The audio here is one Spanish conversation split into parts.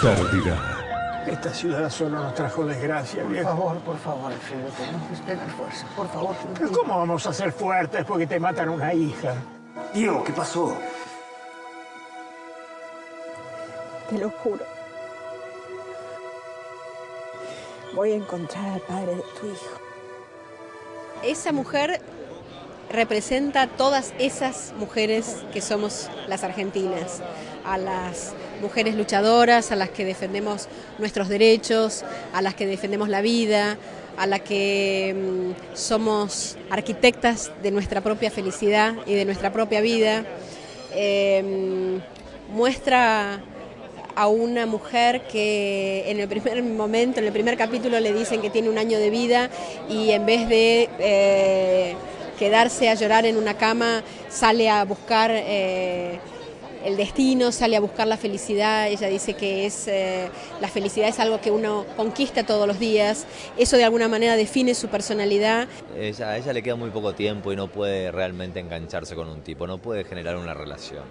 pérdida. Esta ciudad solo nos trajo desgracia, Por viejo. favor, por favor, Alfredo, tenemos que tener fuerza. Por favor. Pero ¿cómo vamos a ser fuertes porque te matan una hija? Diego, ¿qué pasó? Te lo juro. Voy a encontrar al padre de tu hijo. Esa mujer representa a todas esas mujeres que somos las argentinas, a las mujeres luchadoras, a las que defendemos nuestros derechos, a las que defendemos la vida, a las que mm, somos arquitectas de nuestra propia felicidad y de nuestra propia vida. Eh, muestra a una mujer que en el primer momento, en el primer capítulo le dicen que tiene un año de vida y en vez de eh, quedarse a llorar en una cama, sale a buscar eh, el destino, sale a buscar la felicidad. Ella dice que es eh, la felicidad es algo que uno conquista todos los días. Eso de alguna manera define su personalidad. Ella, a ella le queda muy poco tiempo y no puede realmente engancharse con un tipo, no puede generar una relación.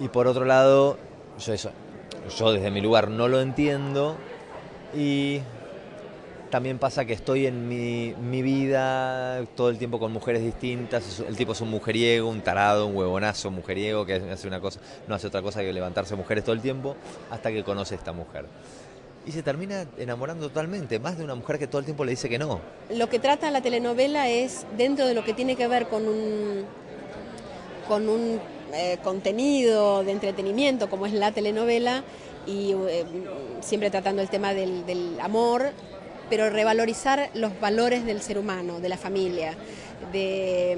Y por otro lado, yo, yo desde mi lugar no lo entiendo y también pasa que estoy en mi, vida todo el tiempo con mujeres distintas. El tipo es un mujeriego, un tarado, un huevonazo mujeriego que hace una cosa, no hace otra cosa que levantarse mujeres todo el tiempo hasta que conoce a esta mujer. Y se termina enamorando totalmente, más de una mujer que todo el tiempo le dice que no. Lo que trata la telenovela es dentro de lo que tiene que ver con un, con un eh, contenido de entretenimiento como es la telenovela y eh, siempre tratando el tema del amor, pero revalorizar los valores del ser humano, de la familia, de,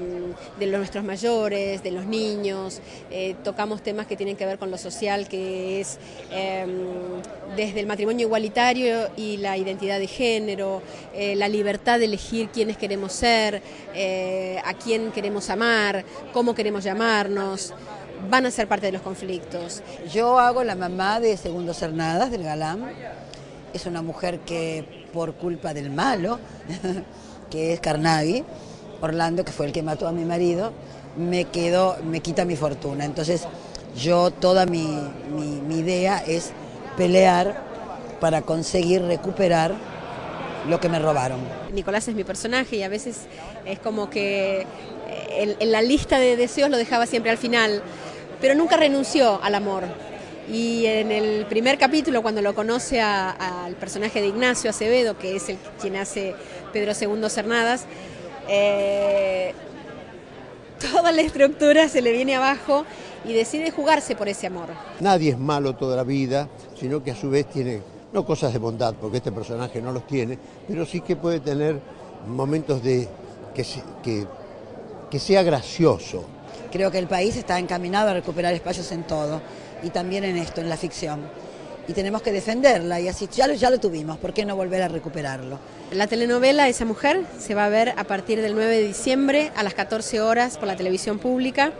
de los nuestros mayores, de los niños. Eh, tocamos temas que tienen que ver con lo social, que es eh, desde el matrimonio igualitario y la identidad de género, eh, la libertad de elegir quiénes queremos ser, eh, a quién queremos amar, cómo queremos llamarnos van a ser parte de los conflictos. Yo hago la mamá de Segundo Cernadas, del galán. Es una mujer que por culpa del malo, que es Carnavi, Orlando, que fue el que mató a mi marido, me quedó, me quita mi fortuna. Entonces yo toda mi, mi, idea es pelear para conseguir recuperar lo que me robaron. Nicolás es mi personaje y a veces es como que en, en, la lista de deseos lo dejaba siempre al final, pero nunca renunció al amor. Y en el primer capítulo, cuando lo conoce al personaje de Ignacio Acevedo, que es el quien hace Pedro II Cernadas, eh, toda la estructura se le viene abajo y decide jugarse por ese amor. Nadie es malo toda la vida, sino que a su vez tiene, no cosas de bondad, porque este personaje no los tiene, pero sí que puede tener momentos de que, que, que sea gracioso. Creo que el país está encaminado a recuperar espacios en todo y también en esto, en la ficción. Y tenemos que defenderla y así ya lo, ya lo tuvimos, ¿por qué no volver a recuperarlo? La telenovela Esa Mujer se va a ver a partir del 9 de diciembre a las 14 horas por la televisión pública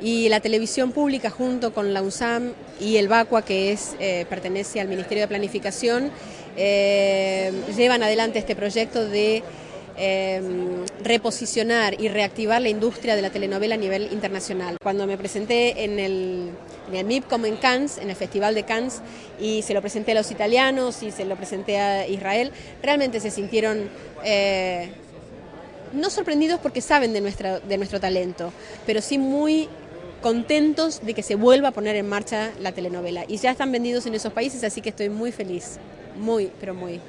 y la televisión pública junto con la UNSAM y el BACUA, que es, eh, pertenece al Ministerio de Planificación, eh, llevan adelante este proyecto de eh, reposicionar y reactivar la industria de la telenovela a nivel internacional. Cuando me presenté en el, en el MIPCOM en Cannes, en el Festival de Cannes, y se lo presenté a los italianos y se lo presenté a Israel, realmente se sintieron eh, no sorprendidos porque saben de, nuestra, de nuestro talento, pero sí muy contentos de que se vuelva a poner en marcha la telenovela. Y ya están vendidos en esos países, así que estoy muy feliz, muy, pero muy.